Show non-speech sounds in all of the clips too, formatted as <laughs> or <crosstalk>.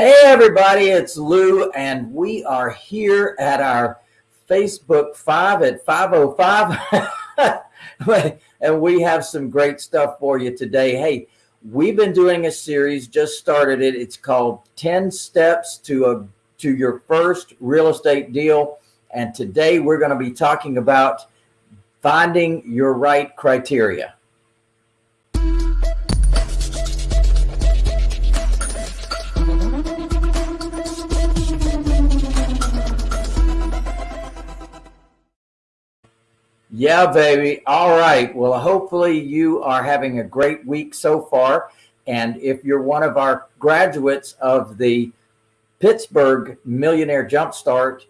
Hey everybody, it's Lou and we are here at our Facebook 5 at 505 <laughs> and we have some great stuff for you today. Hey, we've been doing a series, just started it. It's called 10 steps to a to your first real estate deal. And today we're going to be talking about finding your right criteria. Yeah, baby. All right. Well, hopefully you are having a great week so far. And if you're one of our graduates of the Pittsburgh Millionaire Jumpstart,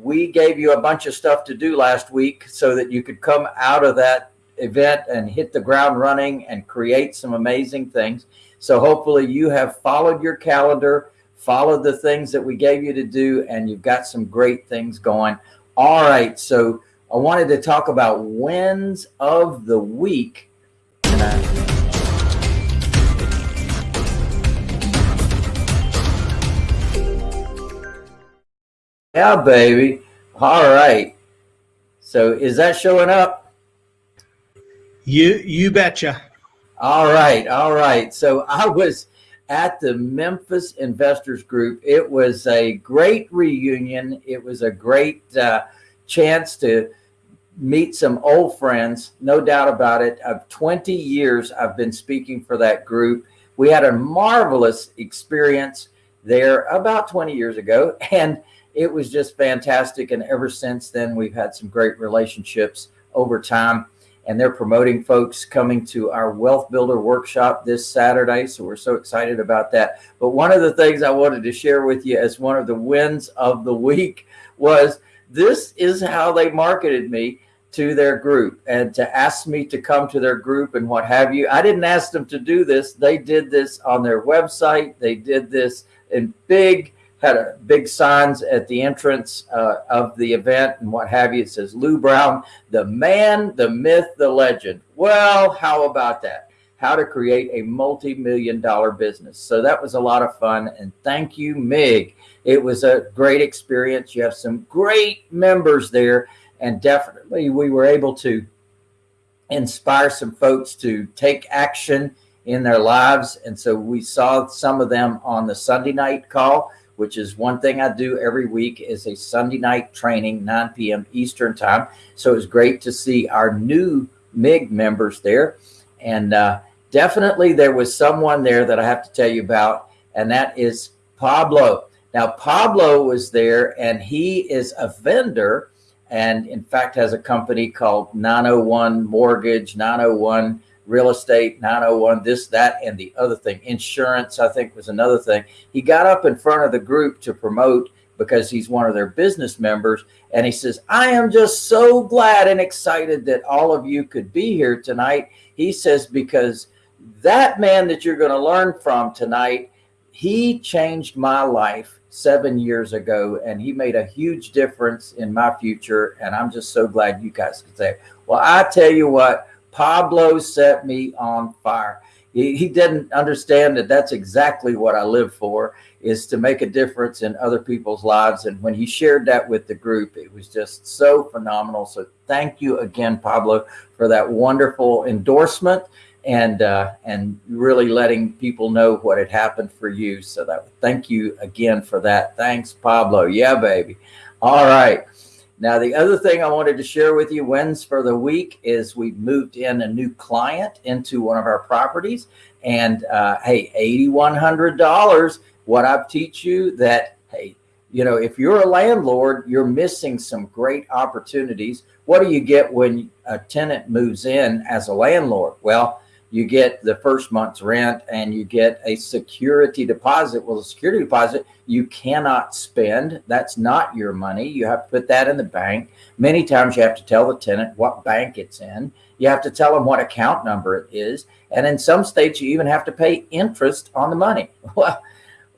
we gave you a bunch of stuff to do last week so that you could come out of that event and hit the ground running and create some amazing things. So hopefully you have followed your calendar, followed the things that we gave you to do, and you've got some great things going. All right. So I wanted to talk about wins of the week. Yeah, baby. All right. So is that showing up? You you betcha. All right. All right. So I was at the Memphis Investors Group. It was a great reunion. It was a great uh, chance to meet some old friends, no doubt about it. Of 20 years, I've been speaking for that group. We had a marvelous experience there about 20 years ago, <laughs> and it was just fantastic. And ever since then, we've had some great relationships over time. And they're promoting folks coming to our Wealth Builder Workshop this Saturday. So we're so excited about that. But one of the things I wanted to share with you as one of the wins of the <laughs> week was this is how they marketed me to their group and to ask me to come to their group and what have you. I didn't ask them to do this. They did this on their website. They did this in big, had a big signs at the entrance uh, of the event and what have you. It says Lou Brown, the man, the myth, the legend. Well, how about that? How to create a multi-million dollar business. So that was a lot of fun. And thank you, Mig. It was a great experience. You have some great members there and definitely we were able to inspire some folks to take action in their lives. And so we saw some of them on the Sunday night call, which is one thing I do every week is a Sunday night training, 9 p.m. Eastern time. So it was great to see our new MIG members there. And uh, definitely there was someone there that I have to tell you about, and that is Pablo. Now, Pablo was there and he is a vendor and in fact has a company called 901 Mortgage, 901 Real Estate, 901 this, that, and the other thing. Insurance, I think, was another thing. He got up in front of the group to promote because he's one of their business members. And he says, I am just so glad and excited that all of you could be here tonight. He says, because that man that you're going to learn from tonight, he changed my life seven years ago and he made a huge difference in my future. And I'm just so glad you guys could say, well, I tell you what, Pablo set me on fire. He, he didn't understand that that's exactly what I live for is to make a difference in other people's lives. And when he shared that with the group, it was just so phenomenal. So thank you again, Pablo, for that wonderful endorsement and uh, and really letting people know what had happened for you. So that thank you again for that. Thanks, Pablo. Yeah, baby. All right. Now, the other thing I wanted to share with you wins for the week is we moved in a new client into one of our properties and uh, hey, $8,100. What I teach you that, hey, you know, if you're a landlord, you're missing some great opportunities. What do you get when a tenant moves in as a landlord? Well, you get the first month's rent and you get a security deposit. Well, the security deposit you cannot spend. That's not your money. You have to put that in the bank. Many times you have to tell the tenant what bank it's in. You have to tell them what account number it is. And in some states, you even have to pay interest on the money. <laughs> Well,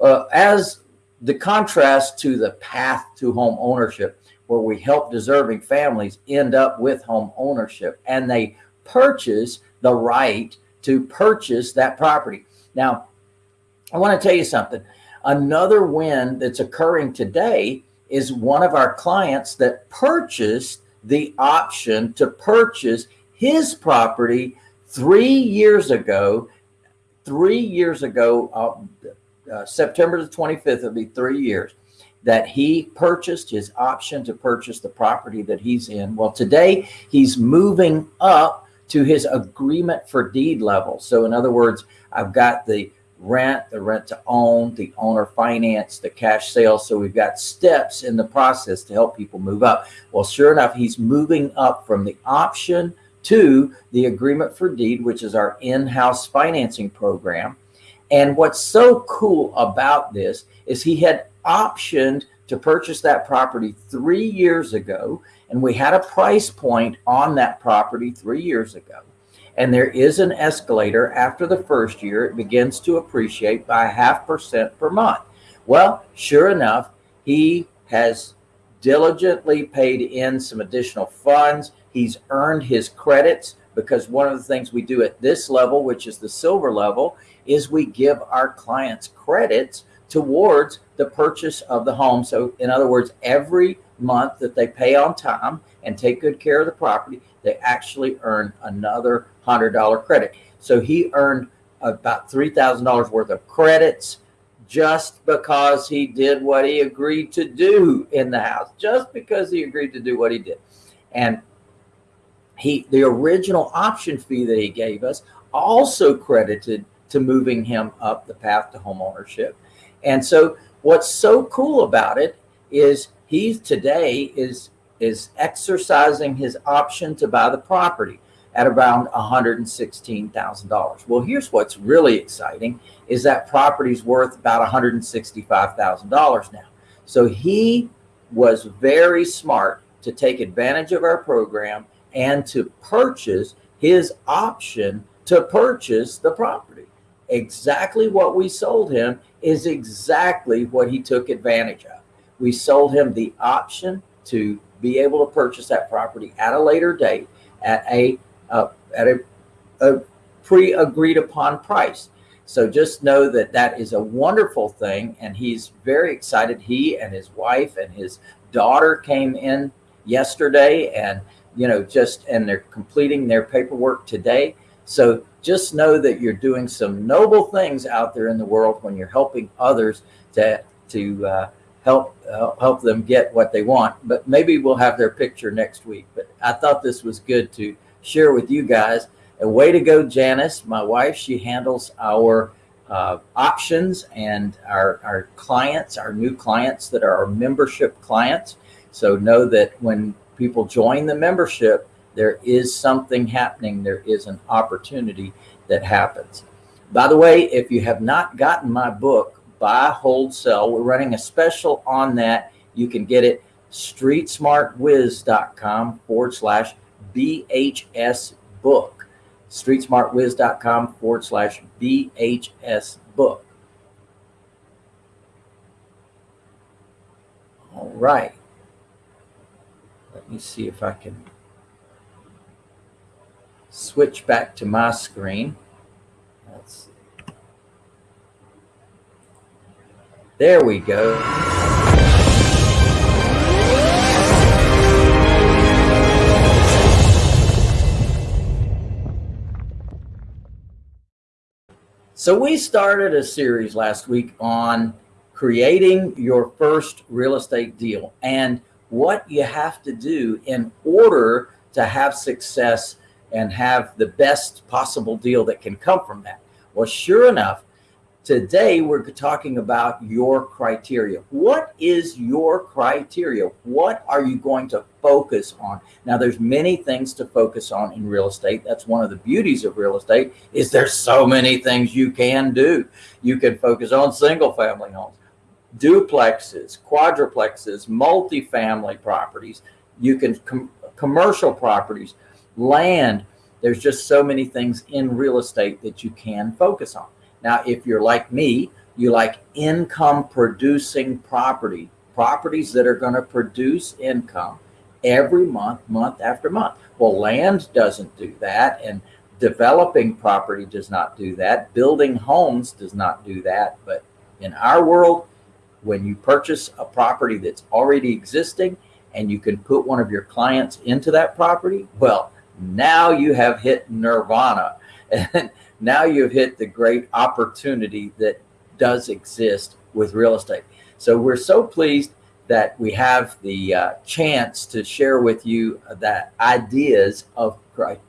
uh, as the contrast to the path to home ownership, where we help deserving families end up with home ownership and they purchase the right to purchase that property. Now, I want to tell you something. Another win that's occurring today is one of our clients that purchased the option to purchase his property three years ago. Three years ago, uh, uh, September the 25th, it'll be three years that he purchased his option to purchase the property that he's in. Well, today he's moving up to his agreement for deed level. So in other words, I've got the rent, the rent to own, the owner finance, the cash sale. So we've got steps in the process to help people move up. Well, sure enough, he's moving up from the option to the agreement for deed, which is our in-house financing program. And what's so cool about this is he had optioned to purchase that property three years ago. And we had a price point on that property three years ago and there is an escalator after the first year. It begins to appreciate by half percent per month. Well, sure enough, he has diligently paid in some additional funds. He's earned his credits because one of the things we do at this level, which is the silver level, is we give our clients credits towards the purchase of the home. So in other words, every month that they pay on time and take good care of the property, they actually earn another $100 credit. So he earned about $3,000 worth of credits just because he did what he agreed to do in the house, just because he agreed to do what he did. And he, the original option fee that he gave us also credited to moving him up the path to home ownership. And so what's so cool about it is he today is is exercising his option to buy the property at around $116,000. Well, here's what's really exciting is that property's worth about $165,000 now. So he was very smart to take advantage of our program and to purchase his option to purchase the property. Exactly what we sold him is exactly what he took advantage of. We sold him the option to be able to purchase that property at a later date at a uh, at a, a pre-agreed upon price. So just know that that is a wonderful thing. And he's very excited. He and his wife and his daughter came in yesterday and, you know, just, and they're completing their paperwork today. So just know that you're doing some noble things out there in the world when you're helping others to, to, uh, help uh, help them get what they want. But maybe we'll have their picture next week. But I thought this was good to share with you guys. A way to go, Janice, my wife. She handles our uh, options and our our clients, our new clients that are our membership clients. So know that when people join the membership, there is something happening. There is an opportunity that happens. By the way, if you have not gotten my book, buy, hold, sell. We're running a special on that. You can get it streetsmartwiz.com forward slash BHS book. Streetsmartwiz.com forward slash BHS book. All right. Let me see if I can switch back to my screen. Let's There we go. So we started a series last week on creating your first real estate deal and what you have to do in order to have success and have the best possible deal that can come from that. Well, sure enough, Today, we're talking about your criteria. What is your criteria? What are you going to focus on? Now, there's many things to focus on in real estate. That's one of the beauties of real estate is there's so many things you can do. You can focus on single family homes, duplexes, quadruplexes, multifamily properties. You can com commercial properties, land. There's just so many things in real estate that you can focus on. Now, if you're like me, you like income producing property, properties that are going to produce income every month, month after month. Well, land doesn't do that. And developing property does not do that. Building homes does not do that. But In our world, when you purchase a property that's already existing and you can put one of your clients into that property, well, now you have hit nirvana. And now you've hit the great opportunity that does exist with real estate. So we're so pleased that we have the uh, chance to share with you that ideas of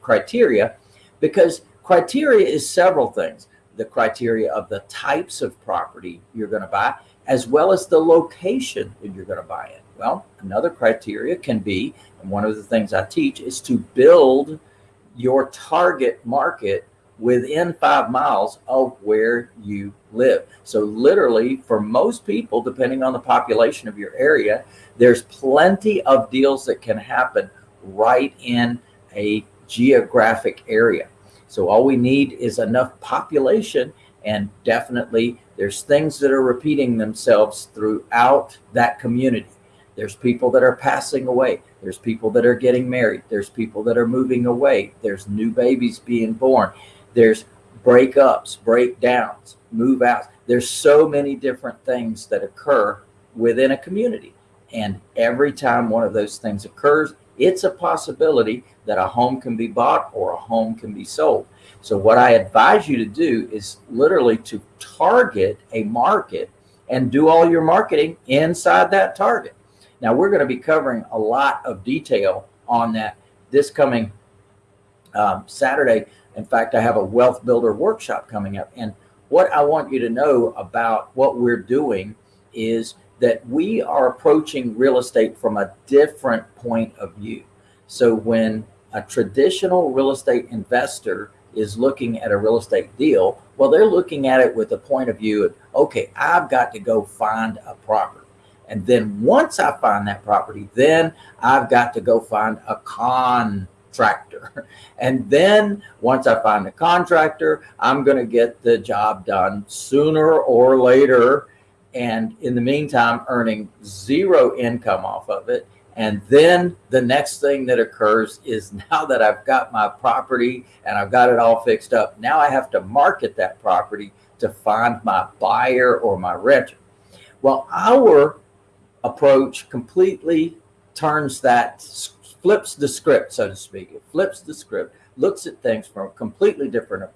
criteria because criteria is several things. The criteria of the types of property you're going to buy, as well as the location that you're going to buy it. Well, another criteria can be, and one of the things I teach is to build your target market within five miles of where you live. So literally for most people, depending on the population of your area, there's plenty of deals that can happen right in a geographic area. So all we need is enough population and definitely there's things that are repeating themselves throughout that community. There's people that are passing away. There's people that are getting married. There's people that are moving away. There's new babies being born. There's breakups, breakdowns, move outs. There's so many different things that occur within a community. And every time one of those things occurs, it's a possibility that a home can be bought or a home can be sold. So what I advise you to do is literally to target a market and do all your marketing inside that target. Now we're going to be covering a lot of detail on that this coming um, Saturday. In fact, I have a wealth builder workshop coming up. And what I want you to know about what we're doing is that we are approaching real estate from a different point of view. So when a traditional real estate investor is looking at a real estate deal, well, they're looking at it with the point of view of, okay, I've got to go find a property. And then once I find that property, then I've got to go find a contractor. <laughs> And then once I find a contractor, I'm going to get the job done sooner or later. And in the meantime, earning zero income off of it. And then the next thing that occurs is <laughs> now that I've got my property and I've got it all fixed up, now I have to market that property to find my buyer or my renter. Well, our approach completely turns that, flips the script, so to speak. It flips the script, looks at things from a completely different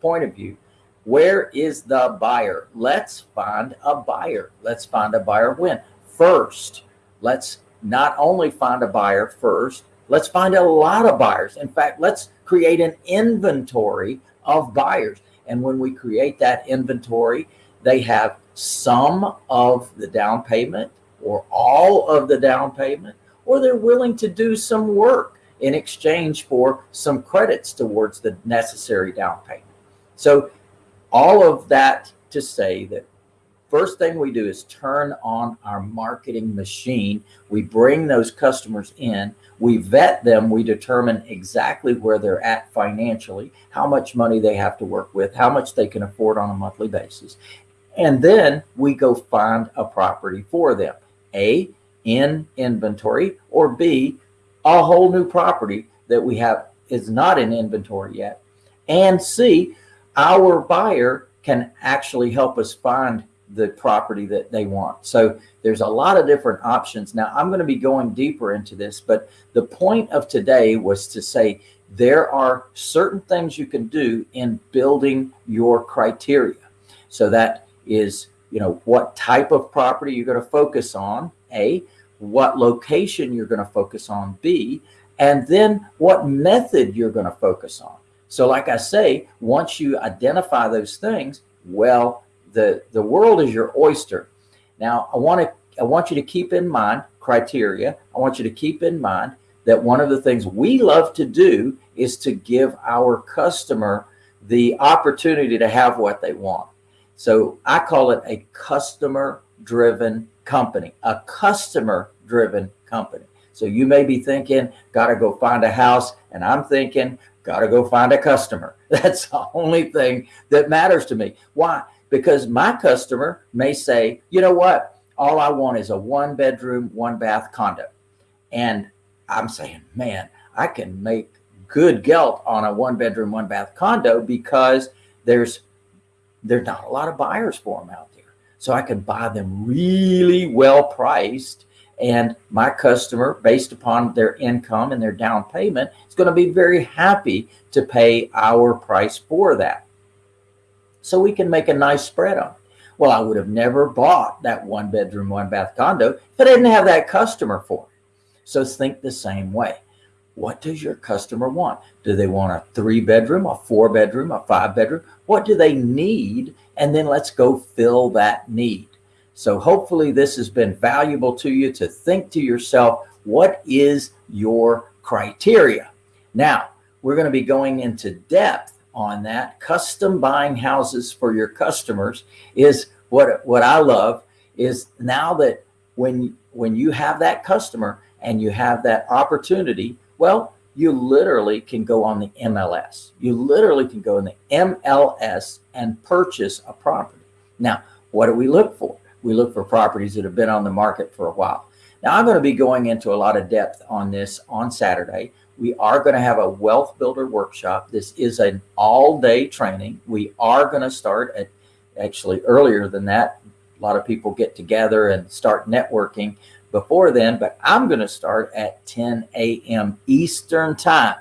point of view. Where is the buyer? Let's find a buyer. Let's find a buyer when? First, let's not only find a buyer first, let's find a lot of buyers. In fact, let's create an inventory of buyers. And when we create that inventory, they have some of the down payment or all of the down payment, or they're willing to do some work in exchange for some credits towards the necessary down payment. So all of that to say that first thing we do is turn on our marketing machine. We bring those customers in, we vet them, we determine exactly where they're at financially, how much money they have to work with, how much they can afford on a monthly basis. And then we go find a property for them. A, in inventory, or B, a whole new property that we have is not in inventory yet. And C, our buyer can actually help us find the property that they want. So there's a lot of different options. Now I'm going to be going deeper into this, but the point of today was to say there are certain things you can do in building your criteria. So that is you know, what type of property you're going to focus on, A, what location you're going to focus on, B, and then what method you're going to focus on. So like I say, once you identify those things, well, the, the world is your oyster. Now I want to, I want you to keep in mind criteria. I want you to keep in mind that one of the things we love to do is to give our customer the opportunity to have what they want. So I call it a customer driven company, a customer driven company. So you may be thinking, got to go find a house. And I'm thinking, got to go find a customer. <laughs> That's the only thing that matters to me. Why? Because my customer may say, you know what? All I want is a one bedroom, one bath condo. And I'm saying, man, I can make good gelt on a one bedroom, one bath condo because there's there's not a lot of buyers for them out there. so I can buy them really well priced. And my customer, based upon their income and their down payment, is going to be very happy to pay our price for that. So we can make a nice spread on it. Well, I would have never bought that one bedroom, one bath condo if I didn't have that customer for it. So think the same way. What does your customer want? Do they want a three bedroom, a four bedroom, a five bedroom? What do they need? And then let's go fill that need. So hopefully this has been valuable to you to think to yourself, what is your criteria? Now, we're going to be going into depth on that. Custom buying houses for your customers is what, what I love is now that when, when you have that customer and you have that opportunity, well, you literally can go on the MLS. You literally can go in the MLS and purchase a property. Now, what do we look for? We look for properties that have been on the market for a while. Now, I'm going to be going into a lot of depth on this on Saturday. We are going to have a wealth builder workshop. This is an all day training. We are going to start at actually earlier than that. A lot of people get together and start networking before then, but I'm going to start at 10 a.m. Eastern time.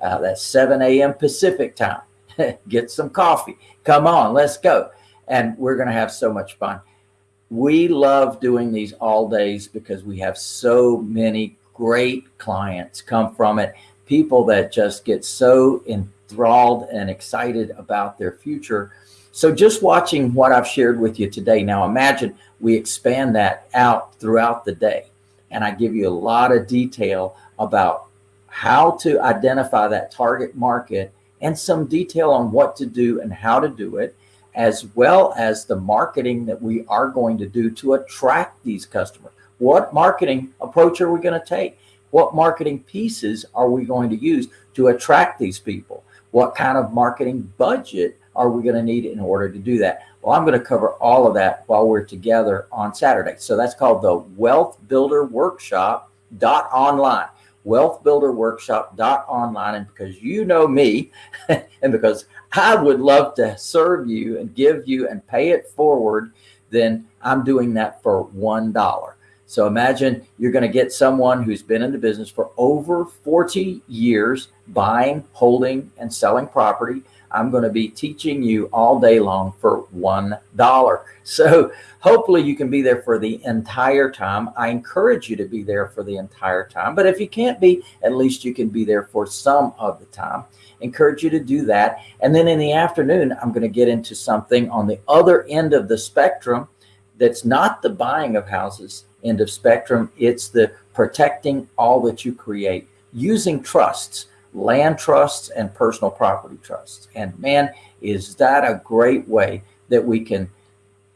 Uh, that's 7 a.m. Pacific time. <laughs> get some coffee. Come on, let's go. And we're going to have so much fun. We love doing these all days because we have so many great clients come from it. People that just get so enthralled and excited about their future. So just watching what I've shared with you today. Now imagine we expand that out throughout the day. And I give you a lot of detail about how to identify that target market and some detail on what to do and how to do it, as well as the marketing that we are going to do to attract these customers. What marketing approach are we going to take? What marketing pieces are we going to use to attract these people? What kind of marketing budget are we going to need in order to do that? Well, I'm going to cover all of that while we're together on Saturday. So that's called the Wealth Builder Workshop dot online wealth builder workshop dot online and because you know me <laughs> and because I would love to serve you and give you and pay it forward then I'm doing that for one dollar so imagine you're going to get someone who's been in the business for over 40 years, buying, holding, and selling property. I'm going to be teaching you all day long for $1. So hopefully you can be there for the entire time. I encourage you to be there for the entire time. But if you can't be, at least you can be there for some of the time. Encourage you to do that. And then in the afternoon, I'm going to get into something on the other end of the spectrum that's not the buying of houses end of spectrum. It's the protecting all that you create using trusts, land trusts and personal property trusts. And man, is that a great way that we can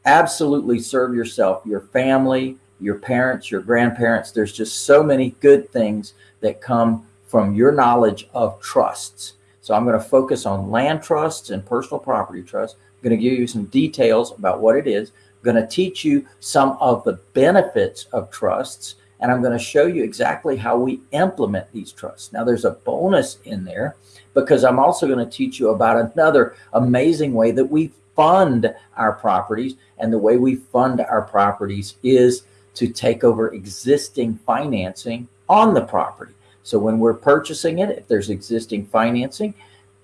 absolutely serve yourself, your family, your parents, your grandparents. There's just so many good things that come from your knowledge of trusts. So I'm going to focus on land trusts and personal property trusts. I'm going to give you some details about what it is I'm going to teach you some of the benefits of trusts and I'm going to show you exactly how we implement these trusts. Now there's a bonus in there because I'm also going to teach you about another amazing way that we fund our properties and the way we fund our properties is to take over existing financing on the property. So when we're purchasing it, if there's existing financing,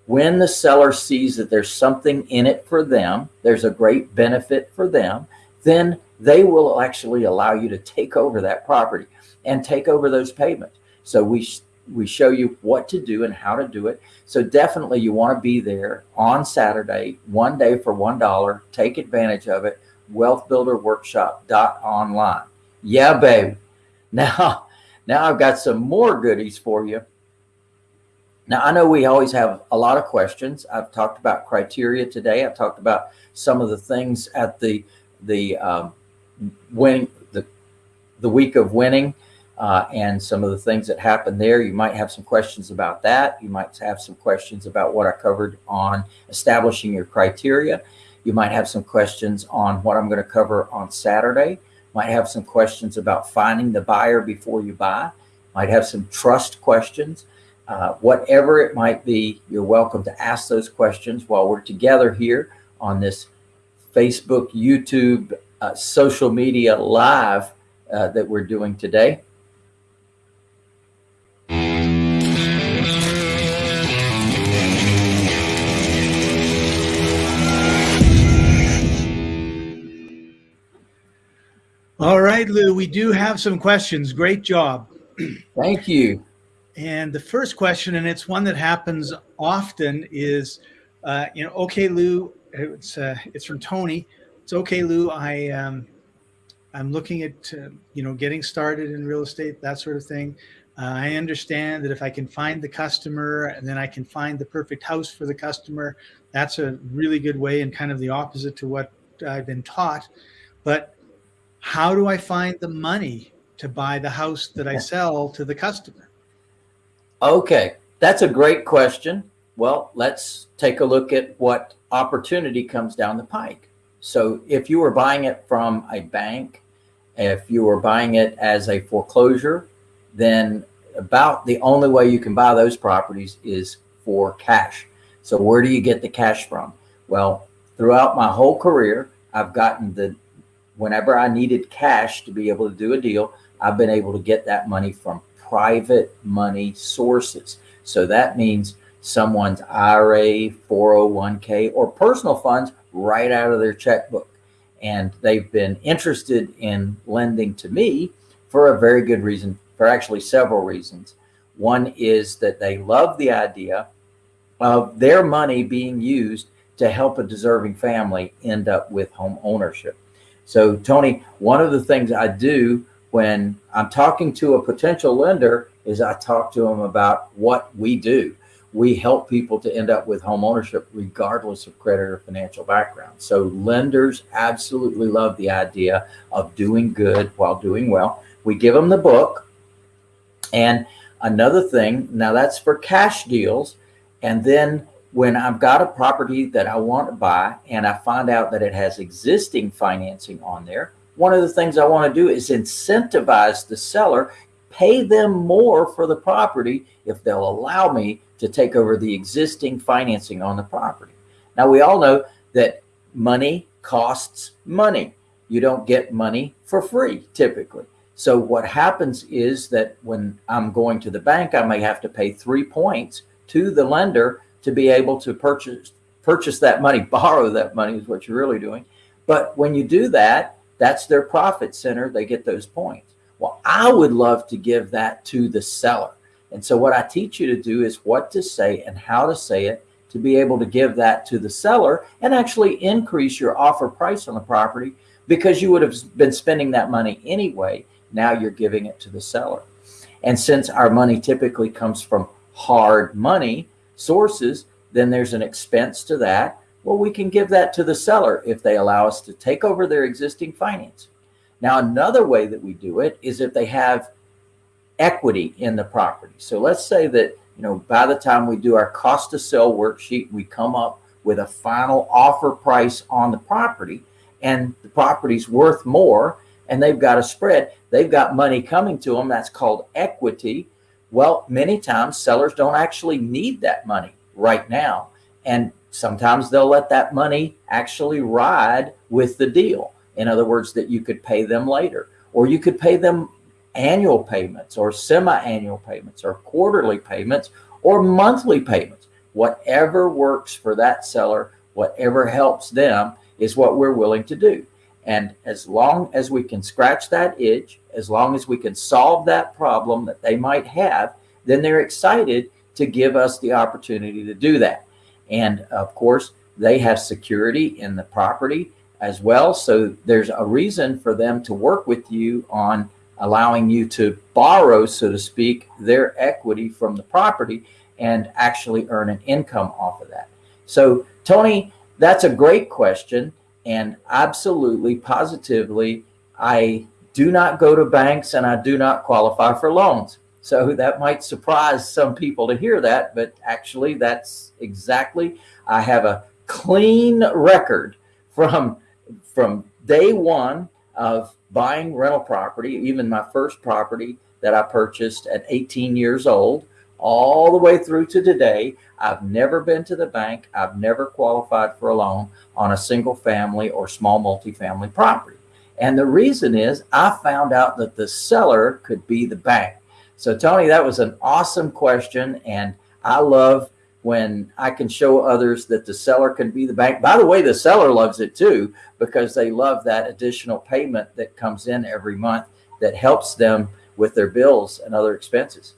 when the seller sees that there's something in it for them, there's a great benefit for them, then they will actually allow you to take over that property and take over those payments. So we we show you what to do and how to do it. So definitely you want to be there on Saturday, one day for one dollar. Take advantage of it. Wealthbuilderworkshop.online. Yeah, babe. <laughs> Now, now I've got some more goodies for you. Now, I know we always have a lot of questions. I've talked about criteria today. I've talked about some of the things at the the um, the the week of winning uh, and some of the things that happened there. You might have some questions about that. You might have some questions about what I covered on establishing your criteria. You might have some questions on what I'm going to cover on Saturday. Might have some questions about finding the buyer before you buy. Might have some trust questions. Uh, whatever it might be, you're welcome to ask those questions while we're together here on this Facebook, YouTube, uh, social media live uh, that we're doing today. All right, Lou, we do have some questions. Great job. <clears throat> Thank you. And the first question, and it's one that happens often, is, uh, you know, okay, Lou, it's uh, it's from Tony. It's okay, Lou. I um, I'm looking at uh, you know getting started in real estate, that sort of thing. Uh, I understand that if I can find the customer and then I can find the perfect house for the customer, that's a really good way and kind of the opposite to what I've been taught. But how do I find the money to buy the house that I sell to the customer? Okay, that's a great question. Well, let's take a look at what opportunity comes down the pike. So if you were buying it from a bank, if you were buying it as a foreclosure, then about the only way you can buy those properties is for cash. So where do you get the cash from? Well, throughout my whole career, I've gotten the whenever I needed cash to be able to do a deal, I've been able to get that money from private money sources. So that means someone's IRA, 401k, or personal funds right out of their checkbook. And they've been interested in lending to me for a very good reason, for actually several reasons. One is that they love the idea of their money being used to help a deserving family end up with home ownership. So Tony, one of the things I do when I'm talking to a potential lender is I talk to them about what we do. We help people to end up with home ownership regardless of credit or financial background. So lenders absolutely love the idea of doing good while doing well. We give them the book. And another thing, now that's for cash deals. And then when I've got a property that I want to buy and I find out that it has existing financing on there, one of the things I want to do is incentivize the seller, pay them more for the property if they'll allow me to take over the existing financing on the property. Now, we all know that money costs money. You don't get money for free typically. So what happens is that when I'm going to the bank, I may have to pay three points to the lender to be able to purchase purchase that money, <laughs> borrow that money is what you're really doing. But when you do that, that's their profit center. They get those points. Well, I would love to give that to the seller. And so what I teach you to do is what to say and how to say it to be able to give that to the seller and actually increase your offer price on the property because you would have been spending that money anyway. Now you're giving it to the seller. And since our money typically comes from hard money, sources, then there's an expense to that. Well, we can give that to the seller if they allow us to take over their existing financing. Now, another way that we do it is if they have equity in the property. So let's say that, you know, by the time we do our cost to sell worksheet, we come up with a final offer price on the property and the property's worth more and they've got a spread. They've got money coming to them. That's called equity. Well, many times sellers don't actually need that money right now. And sometimes they'll let that money actually ride with the deal. In other words, that you could pay them later, or you could pay them annual payments or semi-annual payments or quarterly payments or monthly payments. Whatever works for that seller, whatever helps them is what we're willing to do. And as long as we can scratch that itch, as long as we can solve that problem that they might have, then they're excited to give us the opportunity to do that. And of course, they have security in the property as well. So there's a reason for them to work with you on allowing you to borrow, so to speak, their equity from the property and actually earn an income off of that. So Tony, that's a great question. And absolutely, positively, I do not go to banks and I do not qualify for loans. So that might surprise some people to hear that, but actually that's exactly, I have a clean record from, from day one of buying rental property, even my first property that I purchased at 18 years old, all the way through to today. I've never been to the bank. I've never qualified for a loan on a single family or small multifamily property. And the reason is I found out that the seller could be the bank. So Tony, that was an awesome question. And I love when I can show others that the seller can be the bank. By the way, the seller loves it too, because they love that additional payment that comes in every month that helps them with their bills and other expenses.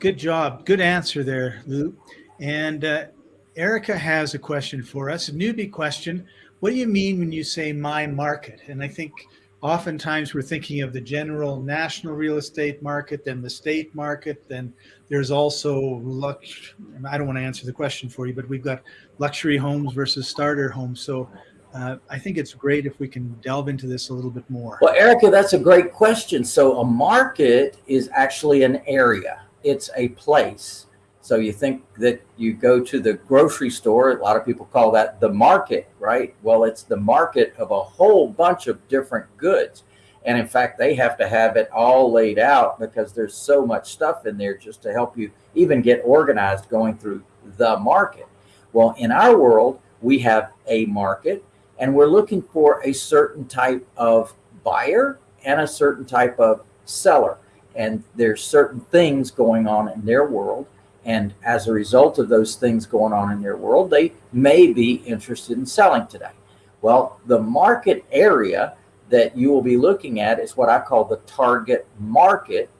Good job. Good answer there, Lou. And uh, Erica has a question for us, a newbie question. What do you mean when you say my market? And I think oftentimes we're thinking of the general national real estate market, then the state market, then there's also lux. I don't want to answer the question for you, but we've got luxury homes versus starter homes. So uh, I think it's great if we can delve into this a little bit more. Well, Erica, that's a great question. So a market is actually an area. It's a place. So you think that you go to the grocery store, a lot of people call that the market, right? Well, it's the market of a whole bunch of different goods. And in fact, they have to have it all laid out because there's so much stuff in there just to help you even get organized going through the market. Well, in our world, we have a market and we're looking for a certain type of buyer and a certain type of seller. And there's certain things going on in their world and as a result of those things going on in their world, they may be interested in selling today. Well, the market area that you will be looking at is what I call the target market.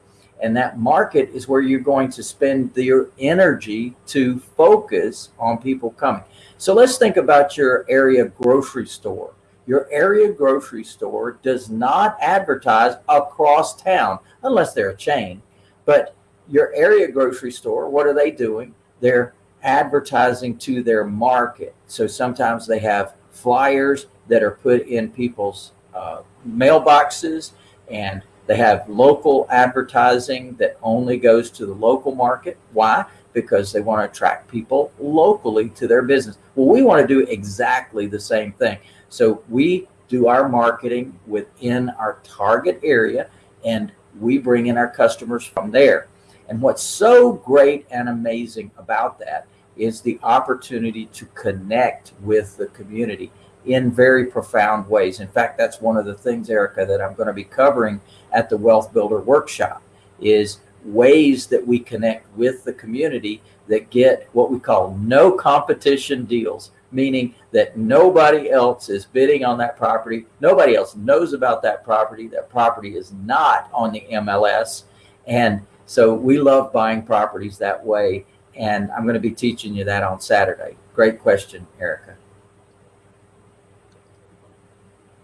And that market is where you're going to spend your energy to focus on people coming. So let's think about your area grocery store. Your area grocery store does not advertise across town unless they're a chain. But your area grocery store, what are they doing? They're advertising to their market. So sometimes they have flyers that are put in people's uh, mailboxes and they have local advertising that only goes to the local market. Why? Because they want to attract people locally to their business. Well, we want to do exactly the same thing. So we do our marketing within our target area and we bring in our customers from there. And what's so great and amazing about that is the opportunity to connect with the community in very profound ways. In fact, that's one of the things, Erica, that I'm going to be covering at the Wealth Builder Workshop is ways that we connect with the community that get what we call no competition deals, meaning that nobody else is bidding on that property. Nobody else knows about that property. That property is not on the MLS. And so we love buying properties that way. And I'm going to be teaching you that on Saturday. Great question, Erica.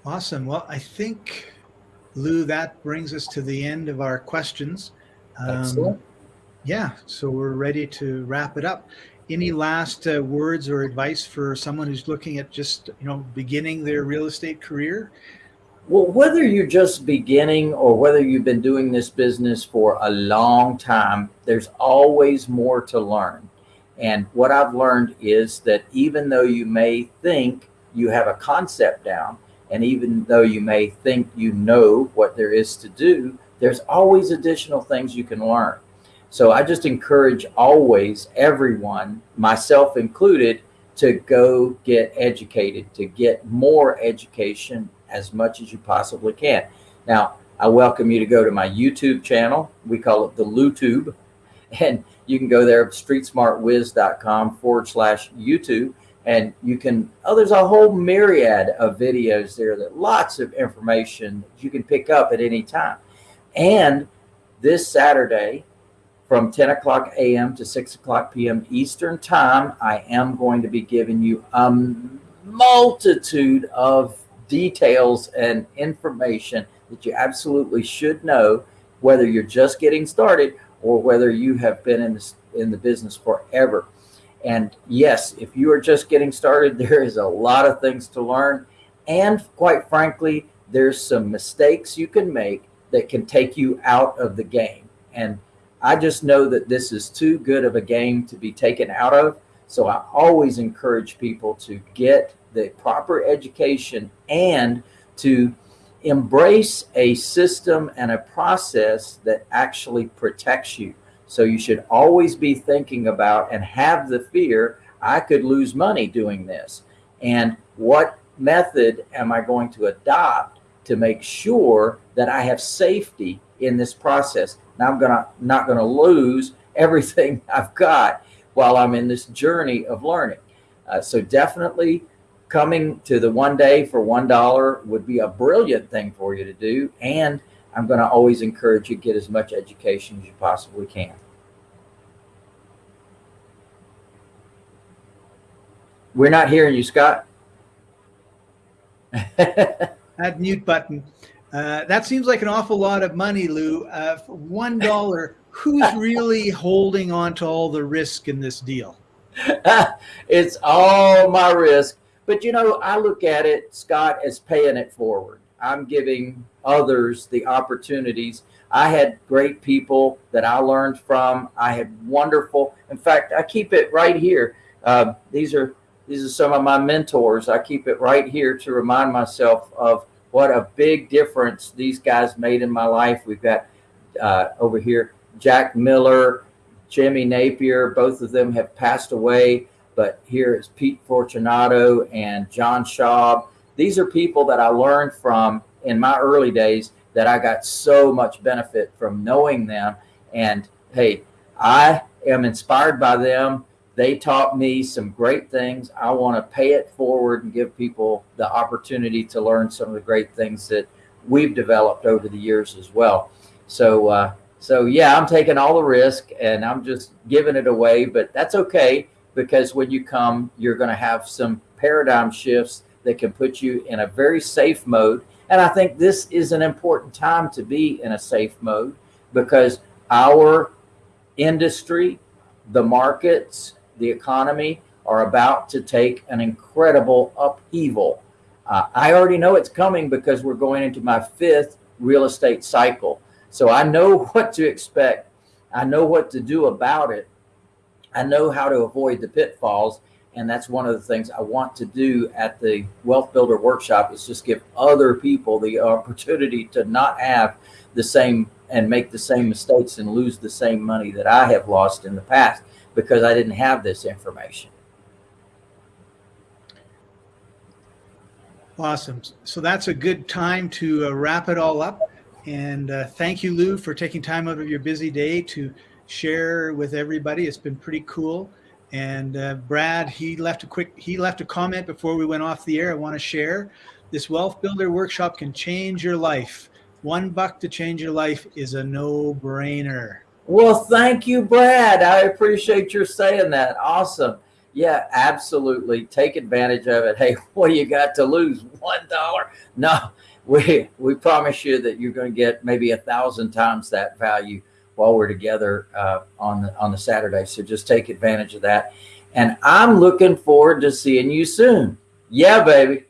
Awesome. Well, I think, Lou, that brings us to the end of our questions. Um, yeah, so we're ready to wrap it up. Any last uh, words or advice for someone who's looking at just, you know, beginning their real estate career? Well, whether you're just beginning or whether you've been doing this business for a long time, there's always more to learn. And what I've learned is that even though you may think you have a concept down, and even though you may think you know what there is to do, there's always additional things you can learn. So I just encourage always everyone, myself included, to go get educated, to get more education as much as you possibly can. Now, I welcome you to go to my YouTube channel. We call it the LouTube. And you can go there, streetsmartwiz.com forward slash YouTube. And you can, oh, there's a whole myriad of videos there that lots of information you can pick up at any time. And this Saturday, from 10 o'clock a.m. to 6 o'clock p.m. Eastern Time, I am going to be giving you a multitude of details and information that you absolutely should know, whether you're just getting started or whether you have been in this in the business forever. And yes, if you are just getting started, <laughs> there is a lot of things to learn. And quite frankly, there's some mistakes you can make that can take you out of the game. And I just know that this is too good of a game to be taken out of. So I always encourage people to get the proper education and to embrace a system and a process that actually protects you. So you should always be thinking about and have the fear, I could lose money doing this. and what method am I going to adopt to make sure that I have safety in this process. Now I'm gonna not gonna lose <laughs> everything I've got while I'm in this journey of learning. Uh, so definitely coming to the one day for one dollar would be a brilliant thing for you to do. And I'm going to always encourage you to get as much education as you possibly can. We're not hearing you, Scott. <laughs> that mute button. Uh, that seems like an awful lot of money, Lou. Uh, for one dollar, who's <laughs> really holding on to all the risk in this deal? <laughs> it's all my risk. But you know, I look at it, Scott, as paying it forward. I'm giving others the opportunities. I had great people that I learned from. I had wonderful. In fact, I keep it right here. Uh, these are these are some of my mentors. I keep it right here to remind myself of what a big difference these guys made in my life. We've got uh, over here Jack Miller, Jimmy Napier. Both of them have passed away, but here is Pete Fortunato and John Schaub. These are people that I learned from in my early days that I got so much benefit from knowing them. And hey, I am inspired by them. They taught me some great things. I want to pay it forward and give people the opportunity to learn some of the great things that we've developed over the years as well. So, uh, so yeah, I'm taking all the risk and I'm just giving it away, but that's okay because when you come, you're going to have some paradigm shifts that can put you in a very safe mode. And I think this is an important time to be in a safe mode because our industry, the markets, the economy are about to take an incredible upheaval. Uh, I already know it's coming because we're going into my fifth real estate cycle. So I know <laughs> what to expect. I know what to do about it. I know how to avoid the pitfalls. And that's one of the things I want to do at the Wealth Builder Workshop is just give other people the opportunity to not have the same and make the same mistakes and lose the same money that I have lost in the past because I didn't have this information. Awesome. So that's a good time to uh, wrap it all up. And uh, thank you, Lou, for taking time out of your busy day to share with everybody. It's been pretty cool. And uh, Brad, he left a quick, he left a comment before we went off the air. I want to share this wealth builder workshop can change your life. One buck to change your life is a no brainer. Well, thank you, Brad. I appreciate your saying that. Awesome. Yeah, absolutely. Take advantage of it. <laughs> Hey, what do you got to lose? One dollar? No, <laughs> we we promise you that you're going to get maybe a thousand times that value while we're together uh, on the on the Saturday. So just take advantage of that. And I'm looking forward to seeing you soon. Yeah, baby.